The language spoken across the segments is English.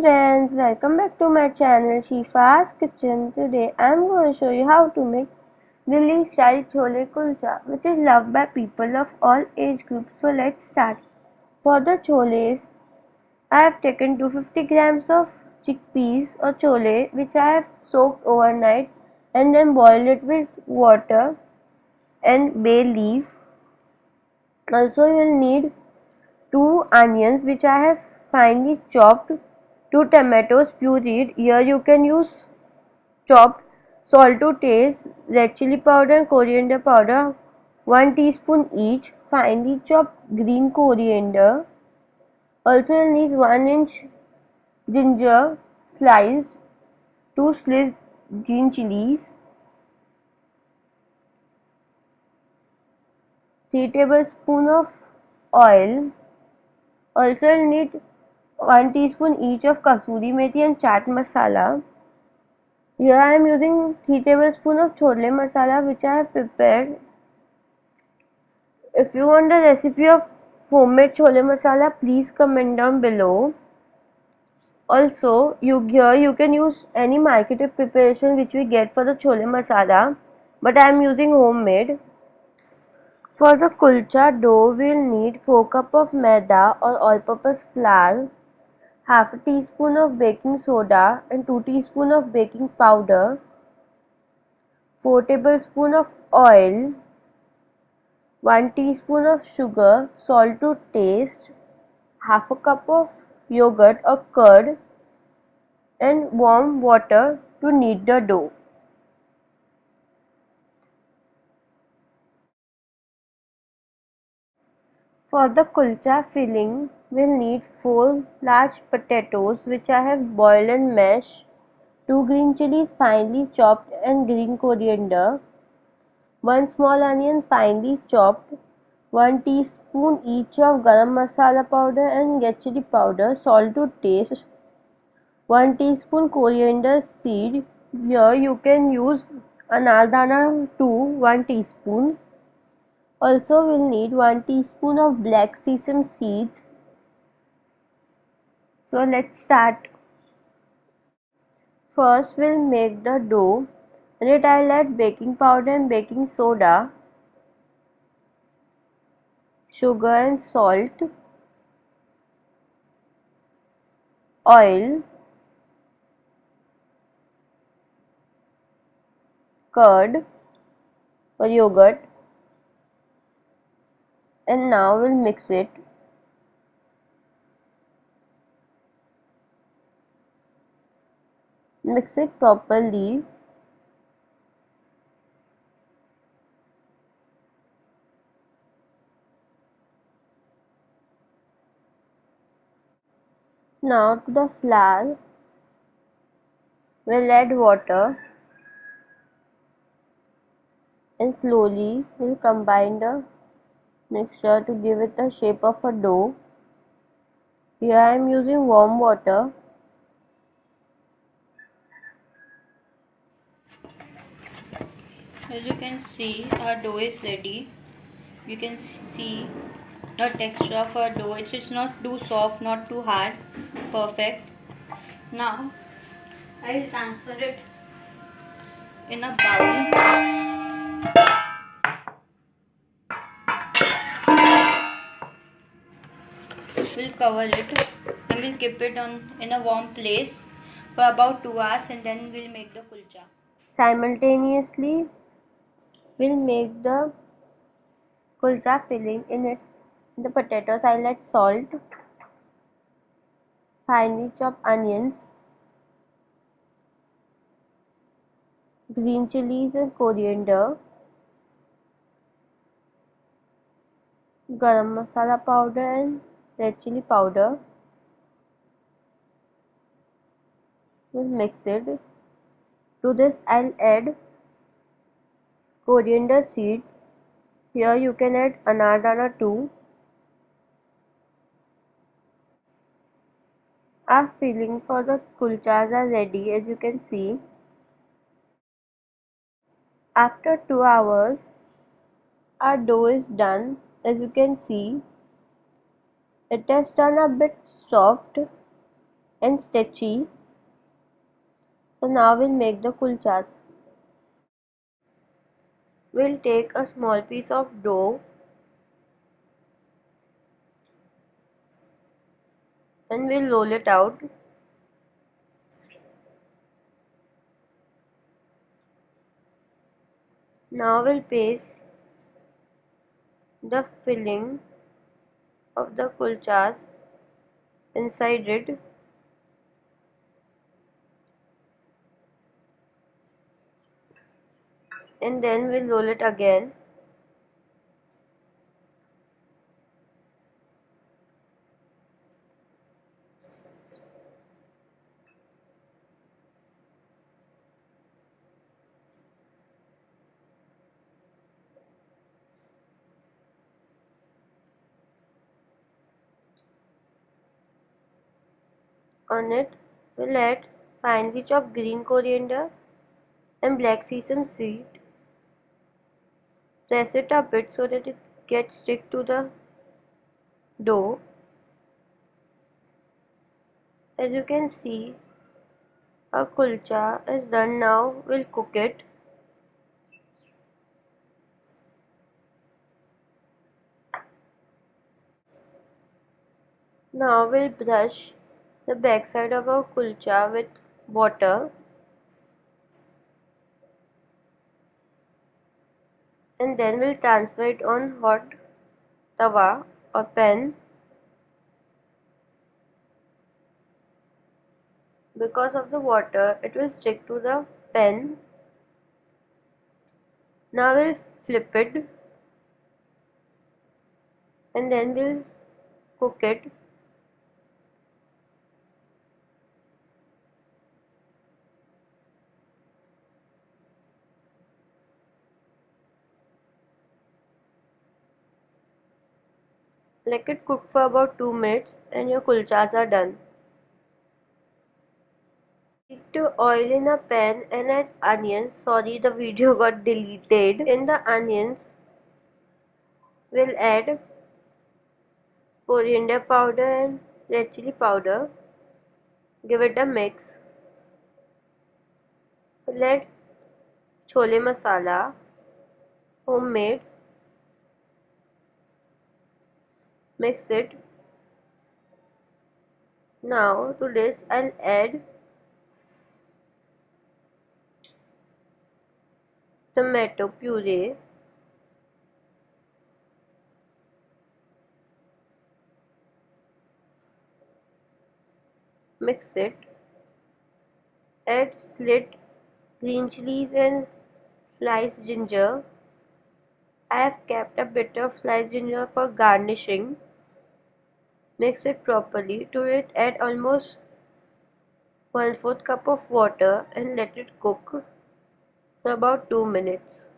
Friends, welcome back to my channel Shifa's Kitchen. Today I am going to show you how to make Delhi style chole kulcha which is loved by people of all age groups. So let's start. For the choles, I have taken 250 grams of chickpeas or chole which I have soaked overnight and then boiled it with water and bay leaf. Also you will need 2 onions which I have finely chopped 2 tomatoes pureed here you can use chopped salt to taste. Red chili powder and coriander powder 1 teaspoon each. Finely chopped green coriander. Also you'll need 1 inch ginger sliced 2 sliced green chilies. 3 tablespoon of oil. Also you'll need 1 teaspoon each of kasuri methi and chaat masala. Here I am using 3 tablespoon of chole masala which I have prepared. If you want the recipe of homemade chole masala please comment down below. Also you here you can use any marketed preparation which we get for the chole masala but I am using homemade. For the kulcha dough, we'll need 4 cup of maida or all-purpose flour, half a teaspoon of baking soda and 2 teaspoon of baking powder, 4 tablespoon of oil, 1 teaspoon of sugar, salt to taste, half a cup of yogurt or curd and warm water to knead the dough. For the kulcha filling, we'll need 4 large potatoes which I have boiled and mashed, 2 green chilies finely chopped and green coriander, 1 small onion finely chopped, 1 teaspoon each of garam masala powder and red chili powder, salt to taste, 1 teaspoon coriander seed, here you can use anardana 2 1 teaspoon also we'll need 1 teaspoon of black sesame seeds. So let's start. First we'll make the dough. In it I'll add baking powder and baking soda, sugar and salt, oil, curd or yogurt and now we'll mix it. Mix it properly. Now to the flour. We'll add water. And slowly we'll combine the mixture to give it the shape of a dough. Here I am using warm water. As you can see our dough is ready. You can see the texture of our dough. It is not too soft, not too hard. Perfect. Now I will transfer it in a bowl. We'll cover it and we'll keep it on in a warm place for about 2 hours and then we'll make the kulcha. Simultaneously, we'll make the kulcha filling in it. The potatoes, I'll add salt, finely chopped onions, green chilies and coriander, garam masala powder and red chili powder we'll mix it. To this I'll add coriander seeds. Here you can add anardana too. Our filling for the kulchas are ready as you can see. After 2 hours our dough is done as you can see it has turned a bit soft and stretchy. So now we'll make the kulchas. We'll take a small piece of dough and we'll roll it out. Now we'll paste the filling of the kulchas inside it. And then we'll roll it again on it. We'll add finely chopped green coriander and black sesame seed. Press it a bit so that it gets stick to the dough. As you can see our kulcha is done now. We'll cook it. Now we'll brush the backside of our kulcha with water. And then we'll transfer it on hot tawa or pan. Because of the water it will stick to the pan. Now we'll flip it. And then we'll cook it Let it cook for about 2 minutes and your kulchas are done. Heat to oil in a pan and add onions. Sorry the video got deleted. In the onions we'll add coriander powder and red chili powder. Give it a mix. Add chole masala homemade mix it. Now to this I'll add tomato puree. Mix it. Add slit green chilies and sliced ginger. I have kept a bit of sliced ginger for garnishing Mix it properly. To it add almost 1 4th cup of water and let it cook for about 2 minutes.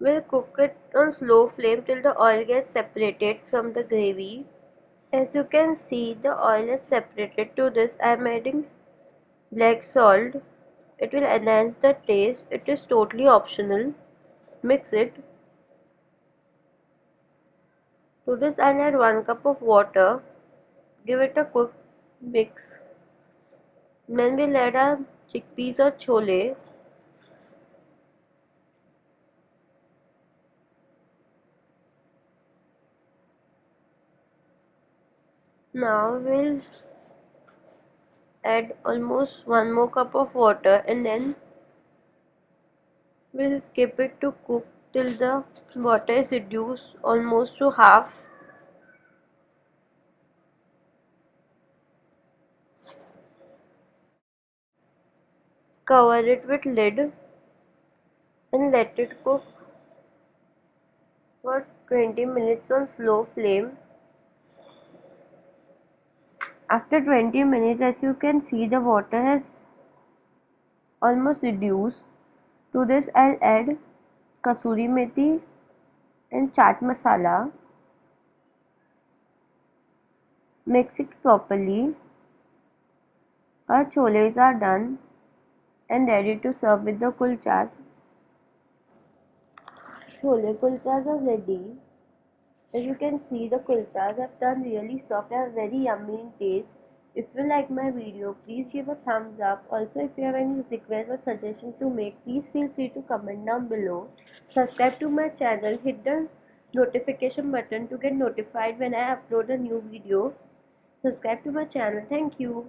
We'll cook it on slow flame till the oil gets separated from the gravy. As you can see the oil is separated to this I am adding black salt. It will enhance the taste. It is totally optional. Mix it to this I'll add 1 cup of water. Give it a quick mix. Then we'll add our chickpeas or chole. Now we'll add almost one more cup of water and then we'll keep it to cook till the water is reduced almost to half. Cover it with lid and let it cook for 20 minutes on slow flame. After 20 minutes as you can see the water has almost reduced to this I'll add kasuri methi and chaat masala mix it properly our choles are done and ready to serve with the kulchas chole kulchas are ready As you can see, the kulchas have turned really soft and very yummy in taste. If you like my video, please give a thumbs up. Also, if you have any requests or suggestions to make, please feel free to comment down below. Subscribe to my channel, hit the notification button to get notified when I upload a new video. Subscribe to my channel. Thank you.